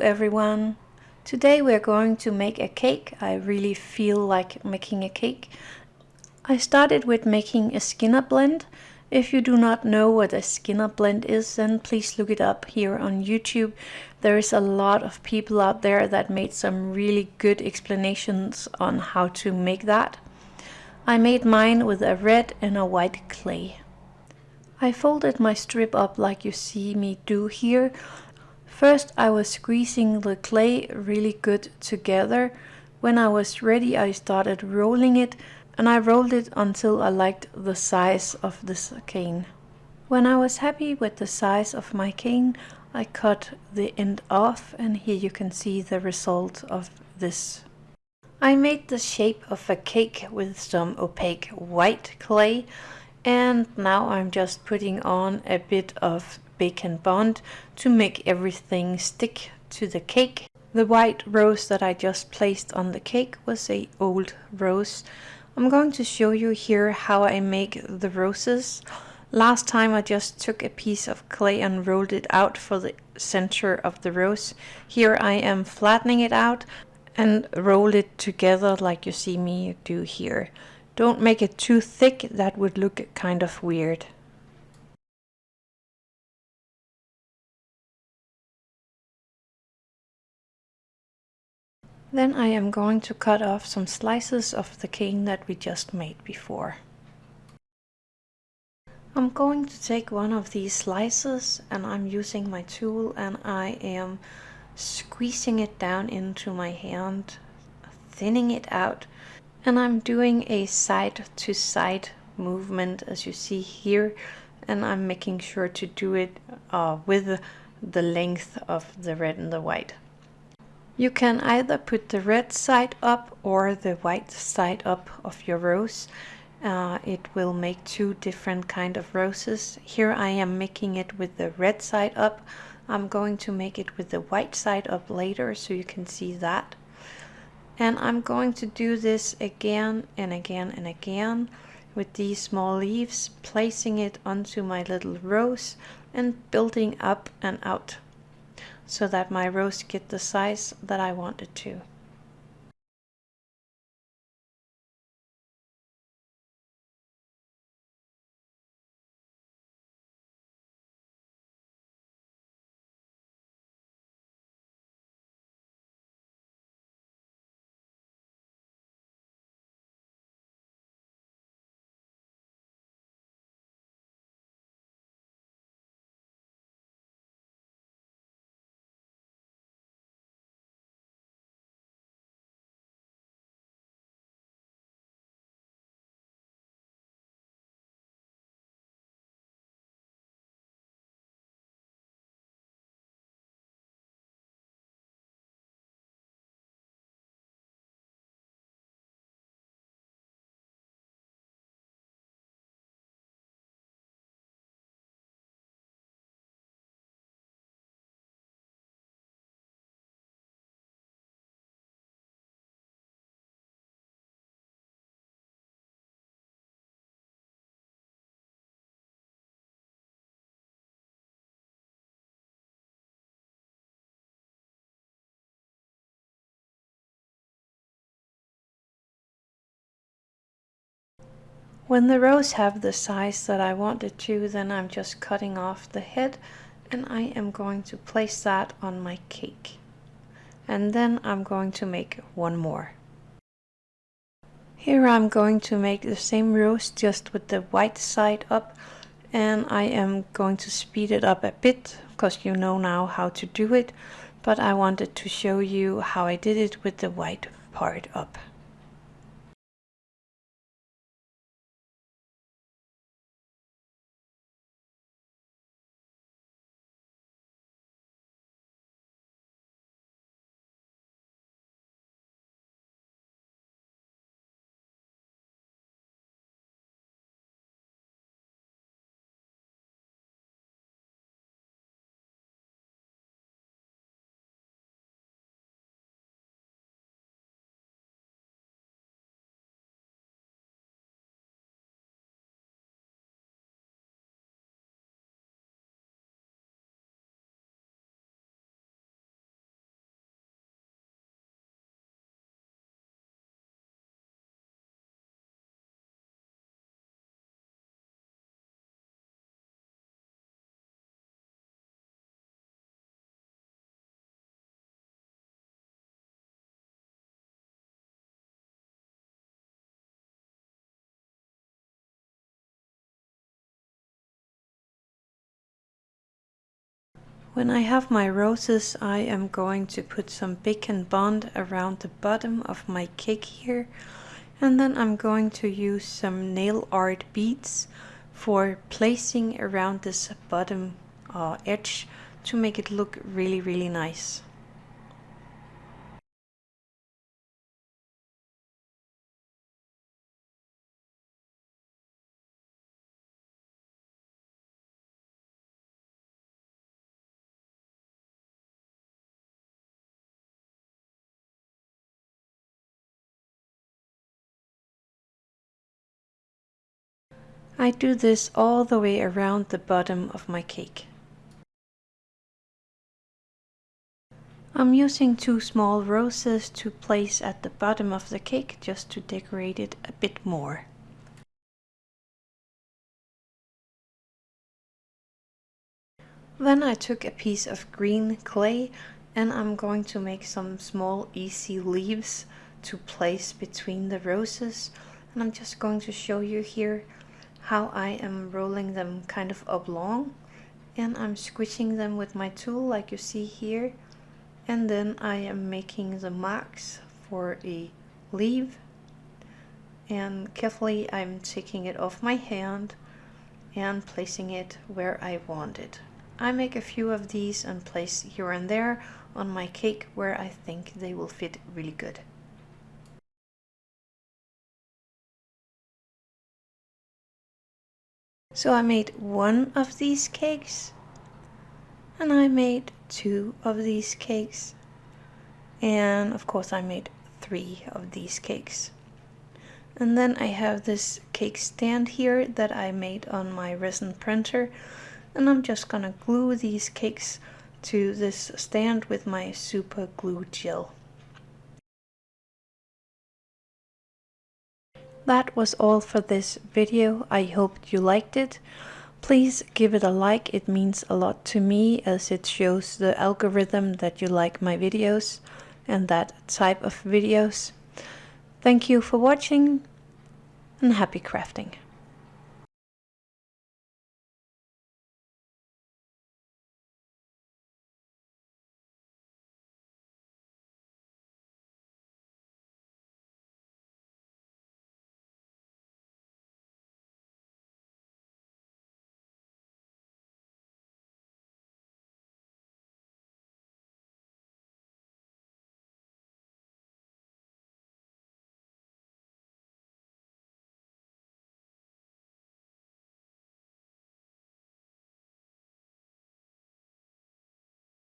Everyone! Today we're going to make a cake. I really feel like making a cake. I started with making a Skinner blend. If you do not know what a Skinner blend is, then please look it up here on YouTube. There is a lot of people out there that made some really good explanations on how to make that. I made mine with a red and a white clay. I folded my strip up like you see me do here. First I was squeezing the clay really good together. When I was ready I started rolling it and I rolled it until I liked the size of this cane. When I was happy with the size of my cane I cut the end off and here you can see the result of this. I made the shape of a cake with some opaque white clay and now I'm just putting on a bit of Bake and Bond to make everything stick to the cake. The white rose that I just placed on the cake was a old rose. I'm going to show you here how I make the roses. Last time I just took a piece of clay and rolled it out for the center of the rose. Here I am flattening it out and roll it together like you see me do here. Don't make it too thick, that would look kind of weird. Then I am going to cut off some slices of the cane that we just made before. I'm going to take one of these slices and I'm using my tool and I am squeezing it down into my hand, thinning it out and I'm doing a side to side movement as you see here and I'm making sure to do it uh, with the length of the red and the white. You can either put the red side up or the white side up of your rose. Uh, it will make two different kind of roses. Here I am making it with the red side up. I'm going to make it with the white side up later so you can see that and I'm going to do this again and again and again with these small leaves placing it onto my little rose and building up and out so that my rose get the size that I want it to. When the rose have the size that I want it to, then I'm just cutting off the head and I am going to place that on my cake. And then I'm going to make one more. Here I'm going to make the same rose just with the white side up and I am going to speed it up a bit because you know now how to do it but I wanted to show you how I did it with the white part up. When I have my roses, I am going to put some Bake and Bond around the bottom of my cake here. And then I'm going to use some nail art beads for placing around this bottom uh, edge to make it look really, really nice. I do this all the way around the bottom of my cake. I'm using two small roses to place at the bottom of the cake just to decorate it a bit more. Then I took a piece of green clay and I'm going to make some small easy leaves to place between the roses and I'm just going to show you here how I am rolling them kind of oblong and I'm squishing them with my tool like you see here and then I am making the marks for a leaf and carefully I'm taking it off my hand and placing it where I want it. I make a few of these and place here and there on my cake where I think they will fit really good. So I made one of these cakes and I made two of these cakes and of course I made three of these cakes. And then I have this cake stand here that I made on my resin printer and I'm just gonna glue these cakes to this stand with my super glue gel. That was all for this video. I hope you liked it. Please give it a like, it means a lot to me as it shows the algorithm that you like my videos and that type of videos. Thank you for watching and happy crafting.